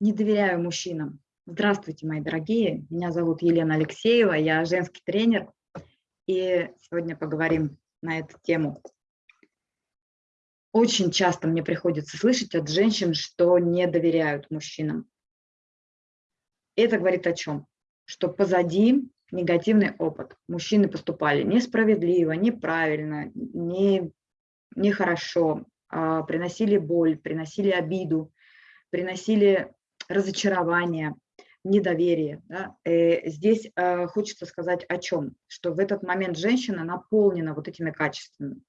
Не доверяю мужчинам. Здравствуйте, мои дорогие. Меня зовут Елена Алексеева, я женский тренер. И сегодня поговорим на эту тему. Очень часто мне приходится слышать от женщин, что не доверяют мужчинам. Это говорит о чем? Что позади негативный опыт. Мужчины поступали несправедливо, неправильно, не, нехорошо, а, приносили боль, приносили обиду, приносили разочарование, недоверие. Да? Э, здесь э, хочется сказать о чем? Что в этот момент женщина наполнена вот этими качествами.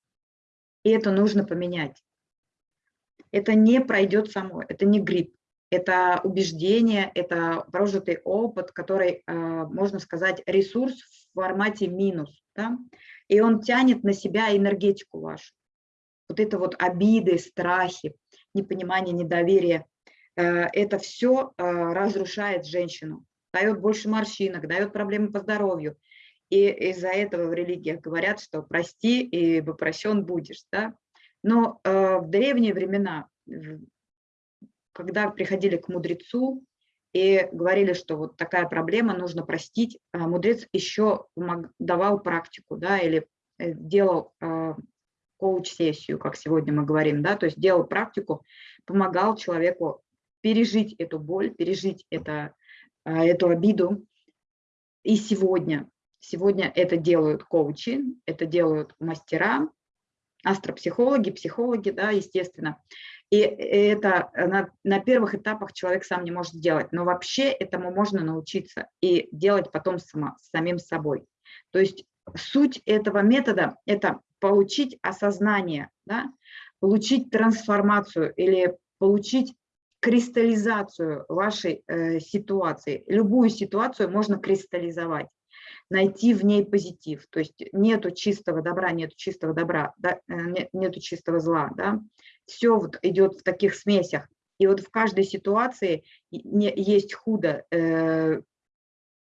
И это нужно поменять. Это не пройдет само, это не грипп. Это убеждение, это прожитый опыт, который, э, можно сказать, ресурс в формате минус. Да? И он тянет на себя энергетику вашу. Вот это вот обиды, страхи, непонимание, недоверие – это все э, разрушает женщину, дает больше морщинок, дает проблемы по здоровью. И из-за этого в религиях говорят, что прости, и прощен будешь. Да? Но э, в древние времена, когда приходили к мудрецу и говорили, что вот такая проблема, нужно простить, мудрец еще давал практику да, или делал коуч-сессию, как сегодня мы говорим, да, то есть делал практику, помогал человеку пережить эту боль, пережить это, а, эту обиду. И сегодня, сегодня это делают коучи, это делают мастера, астропсихологи, психологи, да, естественно. И это на, на первых этапах человек сам не может сделать, но вообще этому можно научиться и делать потом сама, самим собой. То есть суть этого метода – это получить осознание, да, получить трансформацию или получить кристаллизацию вашей э, ситуации. Любую ситуацию можно кристаллизовать, найти в ней позитив. То есть нету чистого добра, нету чистого добра, да, э, нету чистого зла. Да? Все вот идет в таких смесях. И вот в каждой ситуации не, есть худо, э,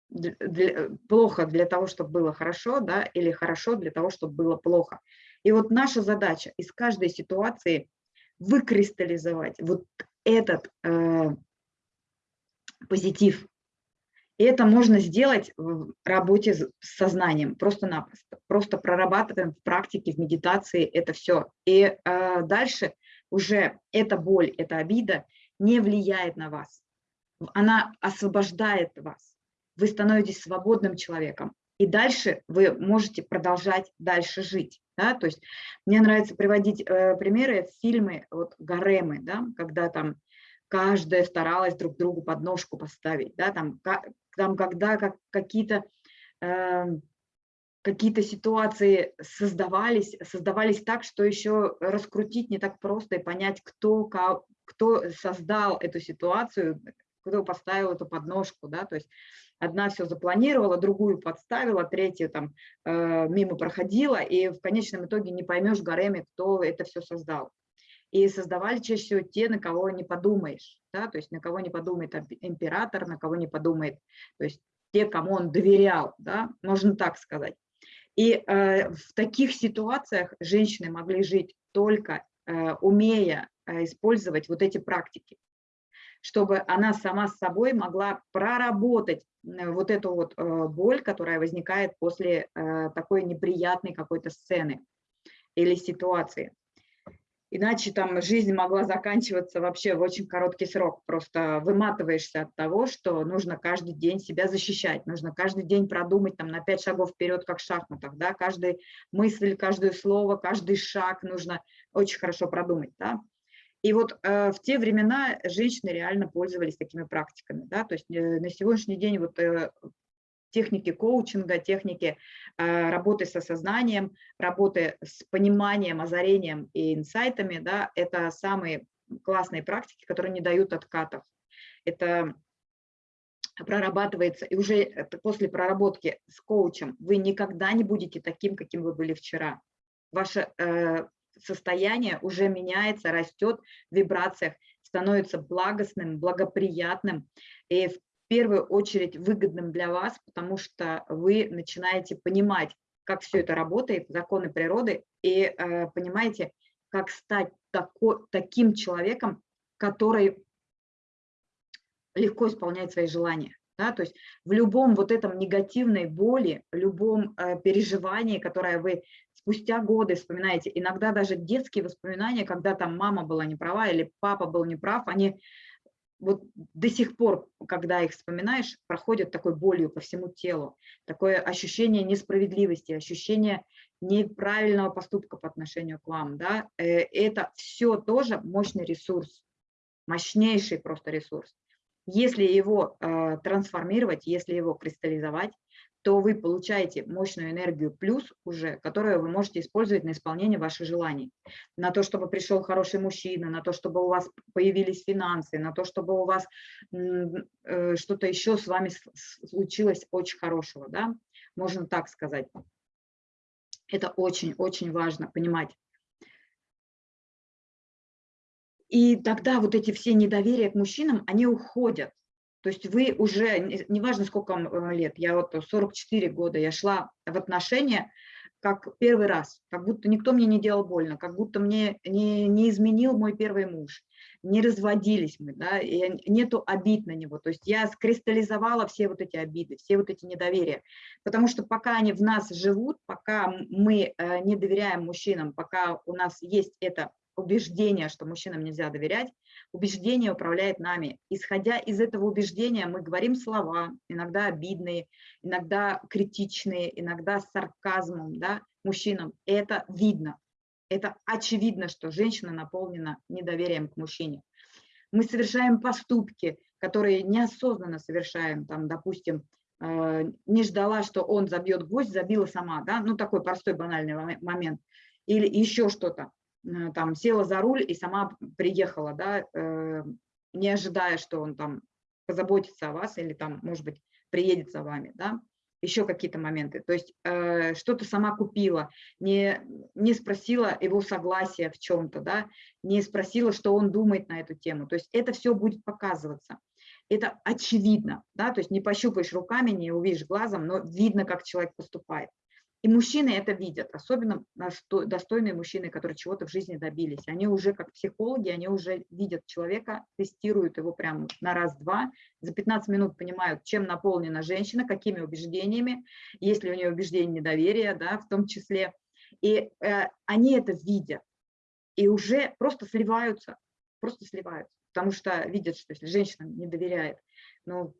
для, плохо для того, чтобы было хорошо, да, или хорошо для того, чтобы было плохо. И вот наша задача из каждой ситуации выкристаллизовать вот этот э, позитив. И это можно сделать в работе с сознанием, просто-напросто. Просто прорабатываем в практике, в медитации это все. И э, дальше уже эта боль, эта обида не влияет на вас. Она освобождает вас. Вы становитесь свободным человеком. И дальше вы можете продолжать дальше жить. Да? То есть мне нравится приводить э, примеры, фильмы, вот гаремы, да? когда там каждая старалась друг другу подножку поставить, да? там, там когда как, какие-то э, какие-то ситуации создавались, создавались так, что еще раскрутить не так просто и понять, кто, кто создал эту ситуацию, кто поставил эту подножку, да, то есть одна все запланировала, другую подставила, третья там э, мимо проходила, и в конечном итоге не поймешь гареме, кто это все создал. И создавали чаще всего те, на кого не подумаешь, да, то есть на кого не подумает император, на кого не подумает, то есть те, кому он доверял, да, можно так сказать. И э, в таких ситуациях женщины могли жить только э, умея э, использовать вот эти практики чтобы она сама с собой могла проработать э, вот эту вот э, боль, которая возникает после э, такой неприятной какой-то сцены или ситуации. Иначе там жизнь могла заканчиваться вообще в очень короткий срок. Просто выматываешься от того, что нужно каждый день себя защищать, нужно каждый день продумать там на пять шагов вперед, как в шахматах, да, каждый мысль, каждое слово, каждый шаг нужно очень хорошо продумать, да. И вот э, в те времена женщины реально пользовались такими практиками. Да? То есть э, на сегодняшний день вот, э, техники коучинга, техники работы с осознанием, работы с пониманием, озарением и инсайтами, да, это самые классные практики, которые не дают откатов. Это прорабатывается, и уже после проработки с коучем вы никогда не будете таким, каким вы были вчера. Ваша состояние уже меняется, растет в вибрациях, становится благостным, благоприятным и в первую очередь выгодным для вас, потому что вы начинаете понимать, как все это работает, законы природы, и э, понимаете, как стать тако, таким человеком, который легко исполнять свои желания. Да? То есть в любом вот этом негативной боли, любом э, переживании, которое вы спустя годы вспоминаете, иногда даже детские воспоминания, когда там мама была не права или папа был неправ, они вот до сих пор, когда их вспоминаешь, проходят такой болью по всему телу, такое ощущение несправедливости, ощущение неправильного поступка по отношению к вам. Да? Э, это все тоже мощный ресурс, мощнейший просто ресурс. Если его э, трансформировать, если его кристаллизовать, то вы получаете мощную энергию плюс уже, которую вы можете использовать на исполнение ваших желаний. На то, чтобы пришел хороший мужчина, на то, чтобы у вас появились финансы, на то, чтобы у вас э, что-то еще с вами случилось очень хорошего. Да? Можно так сказать. Это очень-очень важно понимать. И тогда вот эти все недоверия к мужчинам, они уходят. То есть вы уже, неважно сколько вам э, лет, я вот 44 года, я шла в отношения как первый раз, как будто никто мне не делал больно, как будто мне не, не изменил мой первый муж, не разводились мы, да, и нету обид на него. То есть я скристаллизовала все вот эти обиды, все вот эти недоверия, потому что пока они в нас живут, пока мы э, не доверяем мужчинам, пока у нас есть это убеждение, что мужчинам нельзя доверять, убеждение управляет нами. Исходя из этого убеждения мы говорим слова, иногда обидные, иногда критичные, иногда с сарказмом да, мужчинам. Это видно. Это очевидно, что женщина наполнена недоверием к мужчине. Мы совершаем поступки, которые неосознанно совершаем, там, допустим, э, не ждала, что он забьет гвоздь, забила сама, да, ну такой простой банальный момент, или еще что-то. Э, там села за руль и сама приехала, да, э, не ожидая, что он там позаботится о вас или там, может быть, приедет за вами, да, еще какие-то моменты. То есть э, что-то сама купила, не, не спросила его согласия в чем-то, да, не спросила, что он думает на эту тему. То есть это все будет показываться. Это очевидно, да, то есть не пощупаешь руками, не увидишь глазом, но видно, как человек поступает. И мужчины это видят, особенно достойные мужчины, которые чего-то в жизни добились. Они уже как психологи, они уже видят человека, тестируют его прямо на раз-два, за 15 минут понимают, чем наполнена женщина, какими убеждениями, есть ли у нее убеждение недоверия, да, в том числе. И э, они это видят и уже просто сливаются, просто сливаются, потому что видят, что если женщина не доверяет, ну,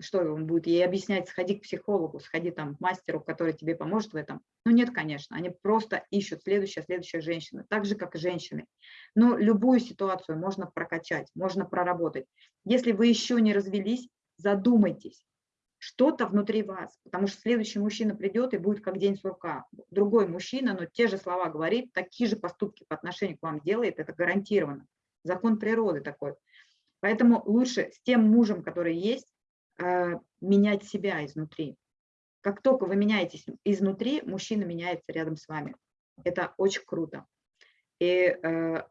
что он будет ей объяснять, сходи к психологу, сходи там к мастеру, который тебе поможет в этом. Ну нет, конечно, они просто ищут следующая, следующая женщина, так же, как и женщины. Но любую ситуацию можно прокачать, можно проработать. Если вы еще не развелись, задумайтесь, что-то внутри вас, потому что следующий мужчина придет и будет как день сурка. Другой мужчина, но те же слова говорит, такие же поступки по отношению к вам делает, это гарантированно. Закон природы такой. Поэтому лучше с тем мужем, который есть, менять себя изнутри. Как только вы меняетесь изнутри, мужчина меняется рядом с вами. Это очень круто. И э,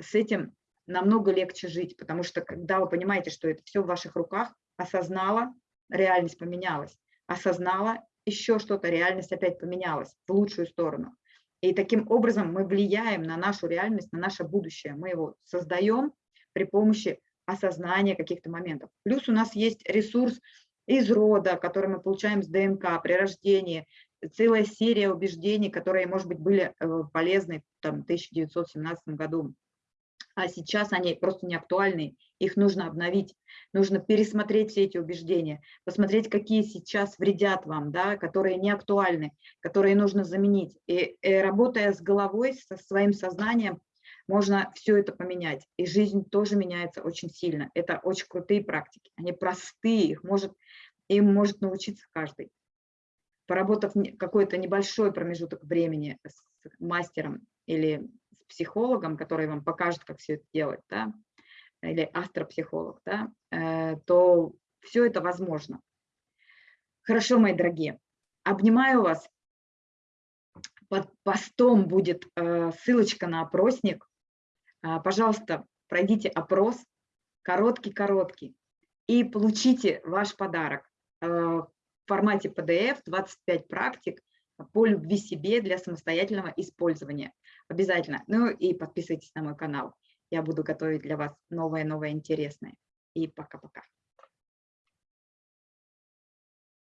с этим намного легче жить, потому что когда вы понимаете, что это все в ваших руках, осознала, реальность поменялась, осознала, еще что-то, реальность опять поменялась в лучшую сторону. И таким образом мы влияем на нашу реальность, на наше будущее. Мы его создаем при помощи осознания каких-то моментов. Плюс у нас есть ресурс из рода, который мы получаем с ДНК при рождении, целая серия убеждений, которые, может быть, были э, полезны там, в 1917 году, а сейчас они просто не актуальны, их нужно обновить, нужно пересмотреть все эти убеждения, посмотреть, какие сейчас вредят вам, да, которые не актуальны, которые нужно заменить. И, и э, работая с головой, со своим сознанием, можно все это поменять. И жизнь тоже меняется очень сильно. Это очень крутые практики. Они простые, их может, им может научиться каждый. Поработав какой-то небольшой промежуток времени с мастером или с психологом, который вам покажет, как все это делать, да, или астропсихолог, да, э, то все это возможно. Хорошо, мои дорогие. Обнимаю вас. Под постом будет э, ссылочка на опросник. А, пожалуйста, пройдите опрос, короткий-короткий, и получите ваш подарок а, в формате PDF, 25 практик по любви себе для самостоятельного использования. Обязательно. Ну и подписывайтесь на мой канал. Я буду готовить для вас новое-новое интересное. И пока-пока.